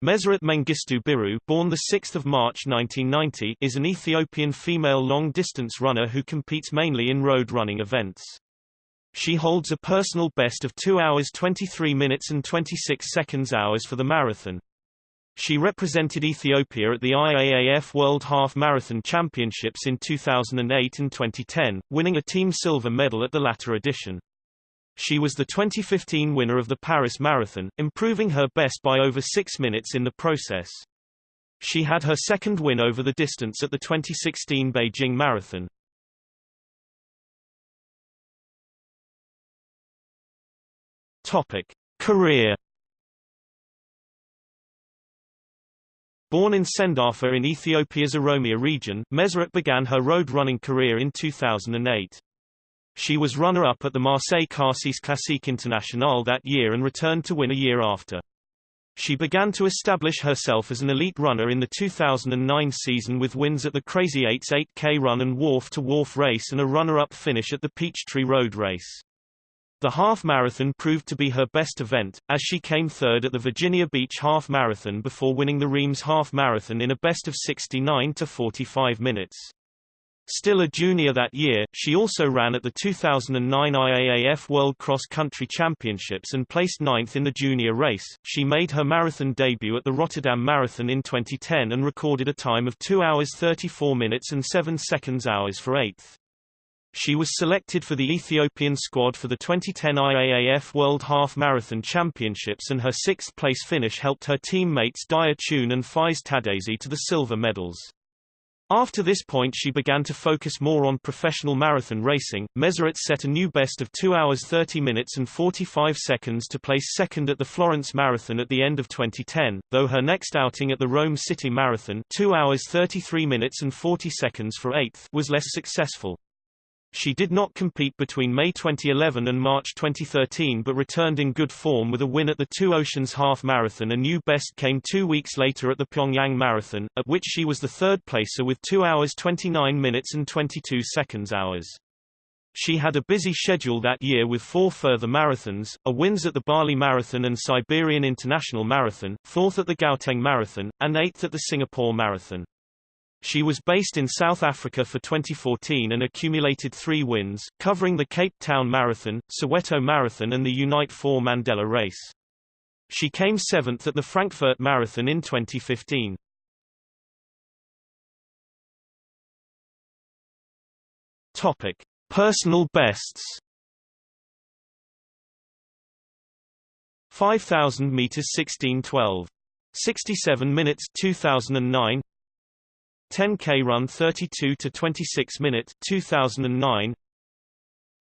Meseret Mengistu Biru born 6 March 1990, is an Ethiopian female long-distance runner who competes mainly in road running events. She holds a personal best of 2 hours 23 minutes and 26 seconds hours for the marathon. She represented Ethiopia at the IAAF World Half Marathon Championships in 2008 and 2010, winning a team silver medal at the latter edition. She was the 2015 winner of the Paris Marathon, improving her best by over six minutes in the process. She had her second win over the distance at the 2016 Beijing Marathon. Topic. Career Born in Sendafa in Ethiopia's Oromia region, Meseret began her road running career in 2008. She was runner-up at the Marseille Cassis Classique International that year and returned to win a year after. She began to establish herself as an elite runner in the 2009 season with wins at the Crazy 8's 8K run and wharf-to-wharf race and a runner-up finish at the Peachtree Road race. The half marathon proved to be her best event, as she came third at the Virginia Beach Half Marathon before winning the Reims Half Marathon in a best of 69 to 45 minutes. Still a junior that year, she also ran at the 2009 IAAF World Cross Country Championships and placed ninth in the junior race. She made her marathon debut at the Rotterdam Marathon in 2010 and recorded a time of 2 hours 34 minutes and 7 seconds hours for eighth. She was selected for the Ethiopian squad for the 2010 IAAF World Half Marathon Championships and her sixth-place finish helped her teammates Dire Tune and Feyse Tadese to the silver medals. After this point she began to focus more on professional marathon racing. Meseret set a new best of 2 hours 30 minutes and 45 seconds to place second at the Florence Marathon at the end of 2010, though her next outing at the Rome City Marathon 2 hours 33 minutes and 40 seconds for 8th was less successful. She did not compete between May 2011 and March 2013 but returned in good form with a win at the Two Oceans Half Marathon. A new best came two weeks later at the Pyongyang Marathon, at which she was the third placer with 2 hours 29 minutes and 22 seconds hours. She had a busy schedule that year with four further marathons, a wins at the Bali Marathon and Siberian International Marathon, fourth at the Gauteng Marathon, and eighth at the Singapore Marathon. She was based in South Africa for 2014 and accumulated three wins, covering the Cape Town Marathon, Soweto Marathon and the Unite 4 Mandela race. She came seventh at the Frankfurt Marathon in 2015. Topic. Personal bests 5000 meters 1612 67 minutes 2009 10K run 32 to 26 minute 2009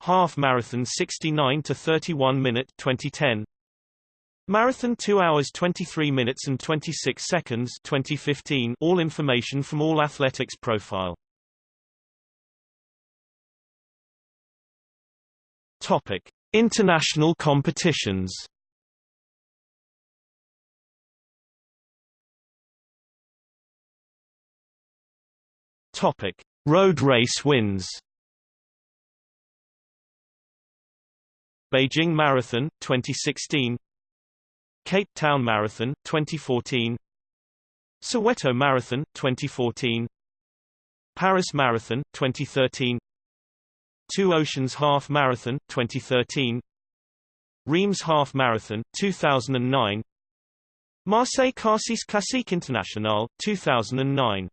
Half marathon 69 to 31 minute 2010 Marathon 2 hours 23 minutes and 26 seconds 2015 All information from All Athletics profile. Topic International competitions Topic: Road race wins. Beijing Marathon 2016 Cape Town Marathon 2014 Soweto Marathon 2014 Paris Marathon 2013 Two Oceans Half Marathon 2013 Reims Half Marathon 2009 Marseille Cassis Classique International 2009